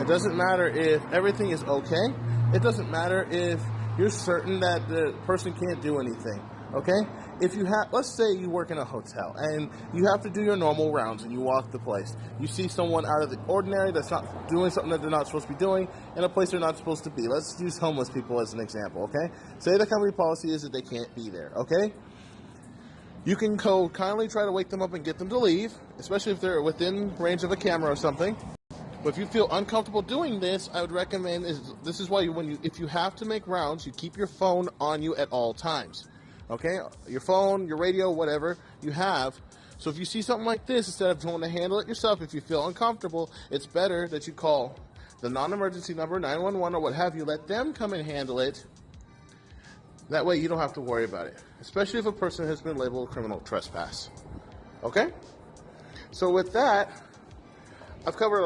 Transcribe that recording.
It doesn't matter if everything is okay. It doesn't matter if you're certain that the person can't do anything. Okay? If you have, let's say you work in a hotel and you have to do your normal rounds and you walk the place. You see someone out of the ordinary that's not doing something that they're not supposed to be doing in a place they're not supposed to be. Let's use homeless people as an example. Okay? Say the company policy is that they can't be there. Okay? You can go kindly try to wake them up and get them to leave, especially if they're within range of a camera or something. But if you feel uncomfortable doing this, I would recommend is this is why you, when you if you have to make rounds, you keep your phone on you at all times. Okay, your phone, your radio, whatever you have. So if you see something like this, instead of trying to handle it yourself, if you feel uncomfortable, it's better that you call the non-emergency number 911 or what have you. Let them come and handle it. That way you don't have to worry about it, especially if a person has been labeled criminal trespass. Okay? So with that, I've covered